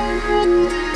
Música